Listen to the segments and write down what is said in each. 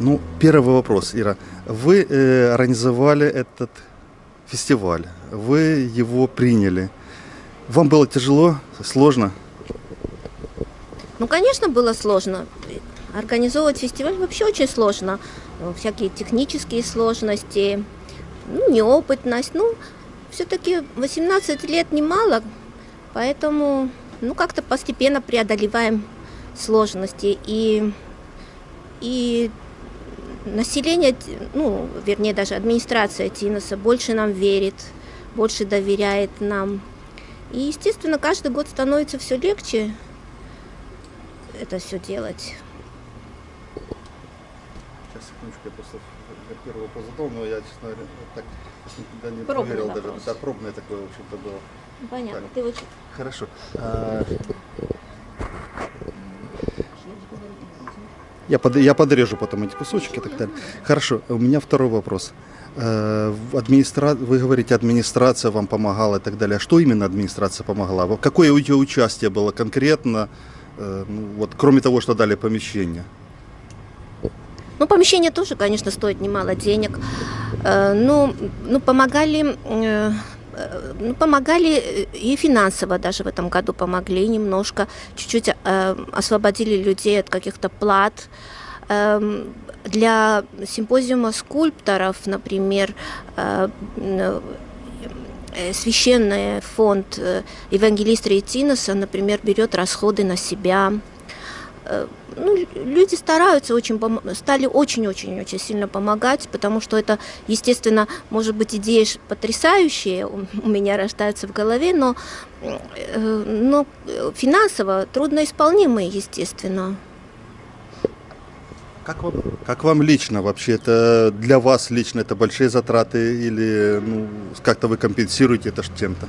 Ну, первый вопрос, Ира. Вы э, организовали этот фестиваль, вы его приняли. Вам было тяжело, сложно? Ну, конечно, было сложно. Организовывать фестиваль вообще очень сложно. Всякие технические сложности, ну, неопытность. Ну, все-таки 18 лет немало, поэтому, ну, как-то постепенно преодолеваем сложности. И, и население, ну, вернее, даже администрация Тиноса больше нам верит, больше доверяет нам. И, естественно, каждый год становится все легче это все делать. Сейчас, секундочку, я просто первый вопрос задал, но я, честно говоря, так никогда не Пробный проверил вопрос. даже. Да, пробное такое, в общем-то, было. Понятно, Так. ты очень... Хорошо. А, Я, под, я подрежу потом эти кусочки и так далее. Хорошо, у меня второй вопрос. Э, администра... Вы говорите, администрация вам помогала и так далее. А что именно администрация помогла? Во- Какое у нее участие было конкретно, э, ну, вот, кроме того, что дали помещение? Ну, помещение тоже, конечно, стоит немало денег. Э, Ну, ну помогали, помогали э, и финансово даже в этом году помогли немножко. Чуть-чуть э, освободили людей от каких-то плат. Эм, Для симпозиума скульпторов, например, э, э, священный фонд э, евангелиста Ретиноса, например, берет расходы на себя. Э, ну, лю- люди стараются очень, стали очень-очень-очень сильно помогать, потому что это, естественно, может быть, идеи потрясающие у меня рождаются в голове, но, э, но финансово трудноисполнимые, естественно. Как вам, как вам лично вообще? Это для вас лично это большие затраты или ну, как-то вы компенсируете это чем-то?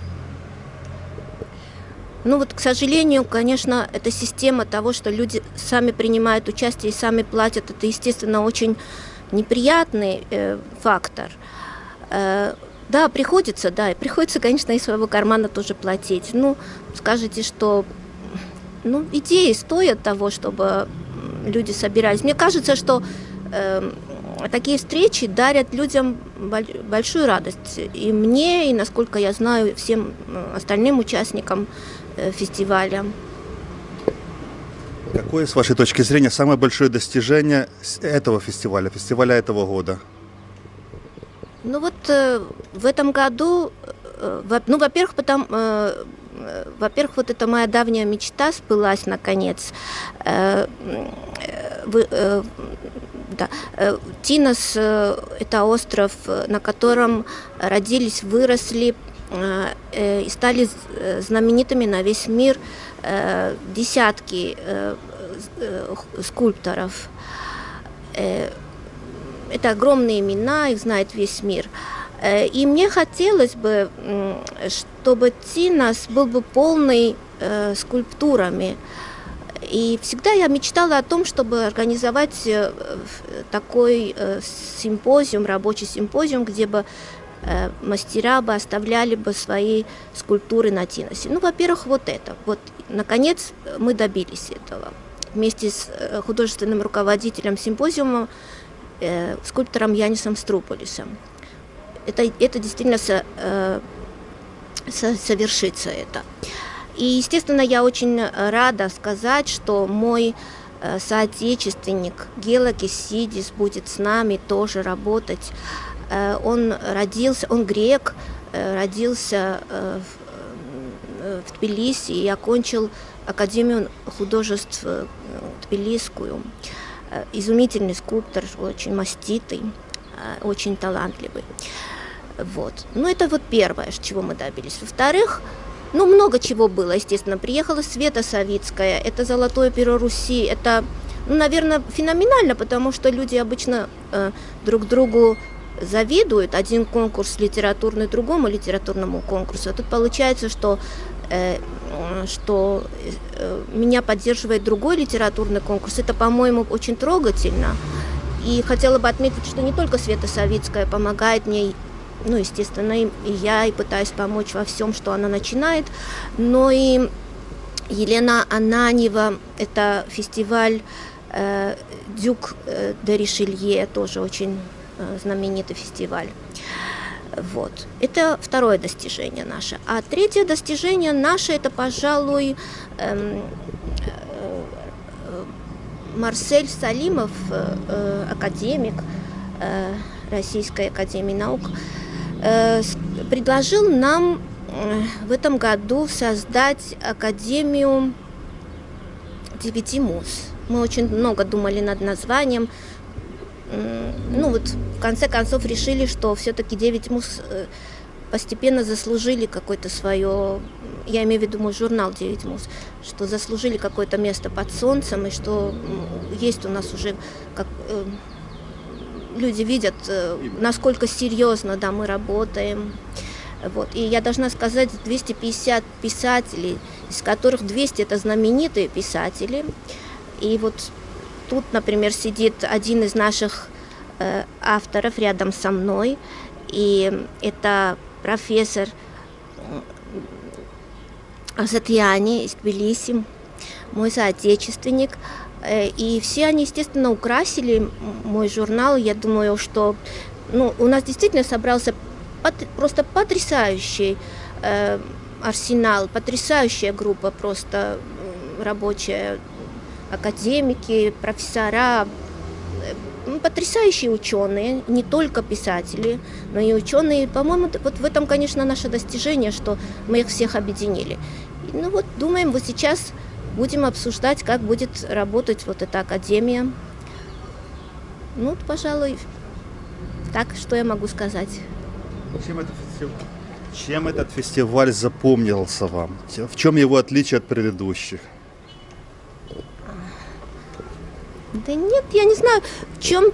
Ну вот, к сожалению, конечно, эта система того, что люди сами принимают участие и сами платят, это, естественно, очень неприятный э, фактор. Э, да, приходится, да, и приходится, конечно, из своего кармана тоже платить. Ну, скажете, что ну, идеи стоят того, чтобы люди собирались. Мне кажется, что эм, такие встречи дарят людям боль- большую радость. И мне, и, насколько я знаю, всем э, остальным участникам э, фестиваля. Какое, с вашей точки зрения, самое большое достижение этого фестиваля, фестиваля этого года? Ну вот э, в этом году, э, во- ну, во-первых, потому, э, э, во-первых, вот эта моя давняя мечта сбылась наконец. Э, э, вы- э, да. Э, Тинос э, это остров, э, на котором родились, выросли э, э, и стали э, знаменитыми на весь мир э, десятки э, э, скульпторов. Э, это огромные имена, их знает весь мир. Э, И мне хотелось бы, чтобы Тинос был бы полный э, скульптурами. И всегда я мечтала о том, чтобы организовать э, такой э, симпозиум, рабочий симпозиум, где бы э, мастера бы оставляли бы свои скульптуры на Тиносе. Ну, во-первых, вот это. Вот, наконец, мы добились этого. Вместе с э, художественным руководителем симпозиума э, скульптором Янисом Струполисом. Это, это действительно со- э, со- совершится это. И, естественно, я очень э, рада сказать, что мой э, соотечественник Гела Кисидис будет с нами тоже работать. Э, Он родился, он грек, э, родился э, в- Тбилиси и окончил Академию художеств Тбилисскую. Изумительный скульптор, очень маститый, очень талантливый. Вот. Ну, это вот первое, чего мы добились. Во-вторых, ну, много чего было, естественно. Приехала Света Савицкая, это «Золотое перо Руси», это, ну, наверное, феноменально, потому что люди обычно э, друг другу завидуют. Один конкурс литературный другому литературному конкурсу. А тут получается, что, э, что э, меня поддерживает другой литературный конкурс. Это, по-моему, очень трогательно. И хотела бы отметить, что не только Света Савицкая помогает мне, ну, естественно, и, я, и пытаюсь помочь во всем, что она начинает, но и Елена Ананьева, это фестиваль э, Дюк э, де Ришелье, тоже очень знаменитый фестиваль. Вот. Это второе достижение наше. А третье достижение наше, это, пожалуй, эм, э, Марсель Салимов, э, э, академик э, Российской Академии Наук, э, предложил нам э, в этом году создать Академию девяти муз. Мы очень много думали над названием. Ну вот в конце концов решили, что все-таки девять муз э, постепенно заслужили какое-то свое, я имею в виду мой журнал «Девять муз», что заслужили какое-то место под солнцем, и что есть у нас уже, как э, люди видят, э, насколько серьезно да, мы работаем. Вот. И я должна сказать, 250 писателей, из которых 200 это знаменитые писатели. И вот тут, например, сидит один из наших э, авторов рядом со мной, и это профессор Азатьяни из Тбилиси, мой соотечественник. Э, и все они, естественно, украсили мой журнал. Я думаю, что ну, у нас действительно собрался просто потрясающий э, арсенал, потрясающая группа просто рабочая, академики, профессора, э, потрясающие ученые, не только писатели, но и ученые. По-моему, вот в этом, конечно, наше достижение, что мы их всех объединили. Ну вот, думаем, вот сейчас будем обсуждать, как будет работать вот эта академия. Ну, пожалуй, так, что я могу сказать. Чем этот фестиваль, чем этот фестиваль запомнился вам? В чем его отличие от предыдущих? Да нет, я не знаю, в чем...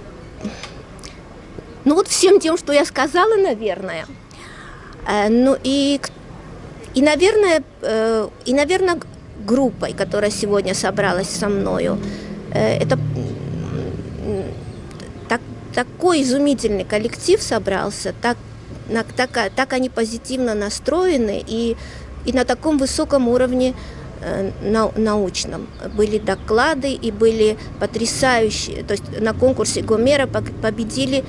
Ну вот всем тем, что я сказала, наверное. Э, ну и, и наверное, э, и, наверное, группой, которая сегодня собралась со мною. Э, это так, такой изумительный коллектив собрался, так так, так они позитивно настроены и, и на таком высоком уровне научном. Были доклады и были потрясающие, то есть на конкурсе Гомера победили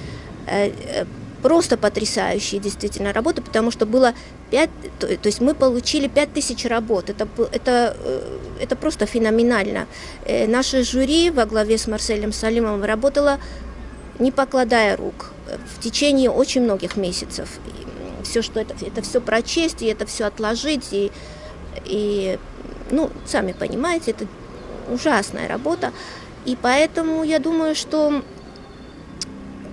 э, э, просто потрясающие действительно работы, потому что было 5, то, есть мы получили 5000 работ, это, это, э, это просто феноменально. Э, наше жюри во главе с Марселем Салимовым работало не покладая рук в течение очень многих месяцев. И все, что это, это все прочесть, и это все отложить, и, и, ну, сами понимаете, это ужасная работа. И поэтому я думаю, что,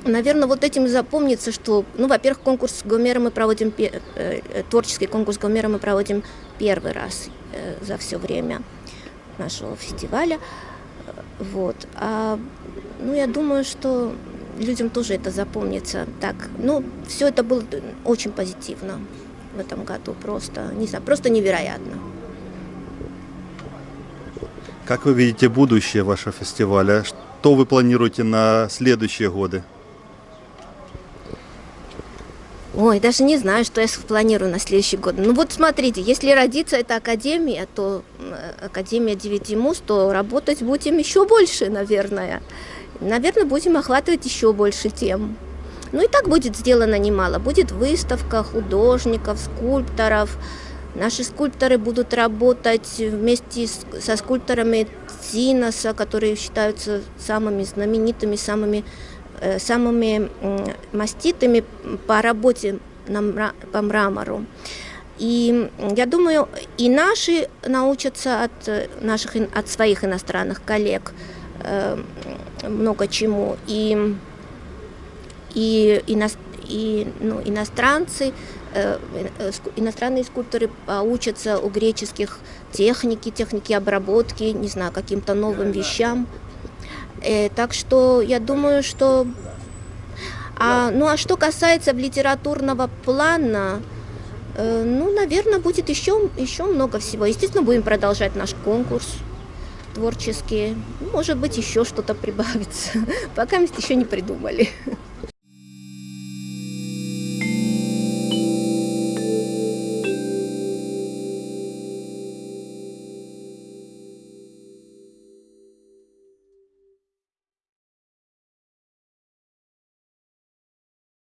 наверное, вот этим запомнится, что, ну, во-первых, конкурс Гомера мы проводим, э, творческий конкурс Гомера мы проводим первый раз э, за все время нашего фестиваля. Вот. А, ну, я думаю, что людям тоже это запомнится. Так, ну, все это было очень позитивно в этом году, просто, не знаю, просто невероятно. Как вы видите будущее вашего фестиваля? Что вы планируете на следующие годы? Ой, даже не знаю, что я планирую на следующий год. Ну вот смотрите, если родится эта академия, то Академия Девяти Муз, то работать будем еще больше, наверное. Наверное, будем охватывать еще больше тем. Ну и так будет сделано немало. Будет выставка художников, скульпторов. Наши скульпторы будут работать вместе с, со скульпторами Циноса, которые считаются самыми знаменитыми, самыми, э, самыми э, маститыми по работе на, по мрамору. И я думаю, и наши научатся от, э, наших, от своих иностранных коллег – Э, много чему. И, и, и, и ну, иностранцы, иностранные скульпторы учатся у греческих техники, техники обработки, не знаю, каким-то новым вещам. Так что я думаю, что... А, ну а что касается литературного плана, ну, наверное, будет еще, еще много всего. Естественно, будем продолжать наш конкурс творческие. Может быть, еще что-то прибавится. Пока мы еще не придумали.